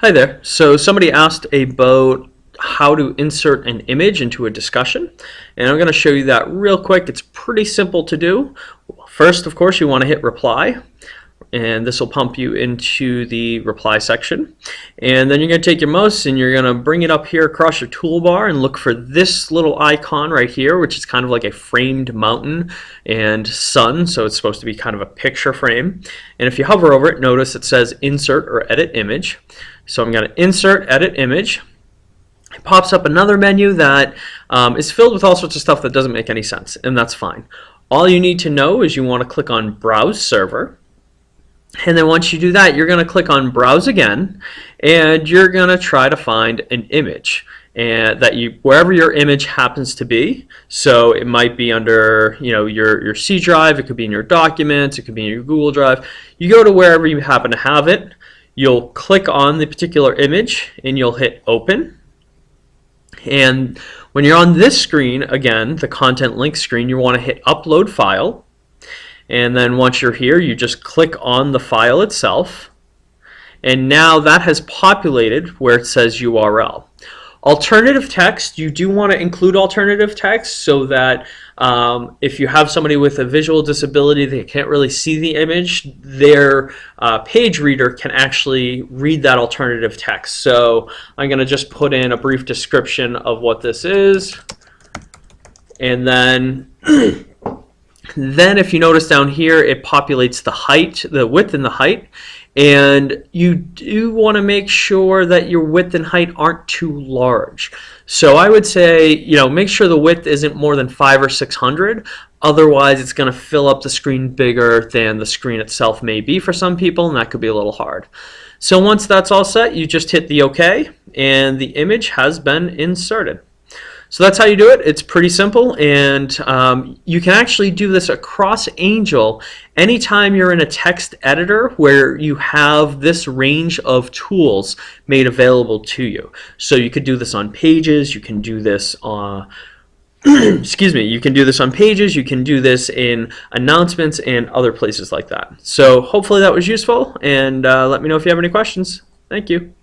Hi there. So somebody asked about how to insert an image into a discussion and I'm going to show you that real quick. It's pretty simple to do. First of course you want to hit reply and this will pump you into the reply section and then you're going to take your mouse and you're going to bring it up here across your toolbar and look for this little icon right here which is kind of like a framed mountain and sun so it's supposed to be kind of a picture frame and if you hover over it notice it says insert or edit image so I'm going to insert, edit image. It pops up another menu that um, is filled with all sorts of stuff that doesn't make any sense, and that's fine. All you need to know is you want to click on Browse Server. And then once you do that, you're going to click on Browse again, and you're going to try to find an image and that you wherever your image happens to be. So it might be under you know your your C drive, it could be in your documents, it could be in your Google Drive. You go to wherever you happen to have it, you'll click on the particular image and you'll hit open. And when you're on this screen again the content link screen you want to hit upload file. And then once you're here you just click on the file itself. And now that has populated where it says URL Alternative text, you do want to include alternative text so that um, if you have somebody with a visual disability, they can't really see the image, their uh, page reader can actually read that alternative text. So I'm going to just put in a brief description of what this is. And then then if you notice down here, it populates the height, the width and the height. And you do want to make sure that your width and height aren't too large. So I would say, you know, make sure the width isn't more than five or 600. Otherwise, it's going to fill up the screen bigger than the screen itself may be for some people, and that could be a little hard. So once that's all set, you just hit the OK, and the image has been inserted. So that's how you do it. It's pretty simple and um, you can actually do this across Angel anytime you're in a text editor where you have this range of tools made available to you. So you could do this on pages, you can do this on excuse me, you can do this on pages, you can do this in announcements and other places like that. So hopefully that was useful and uh, let me know if you have any questions. Thank you.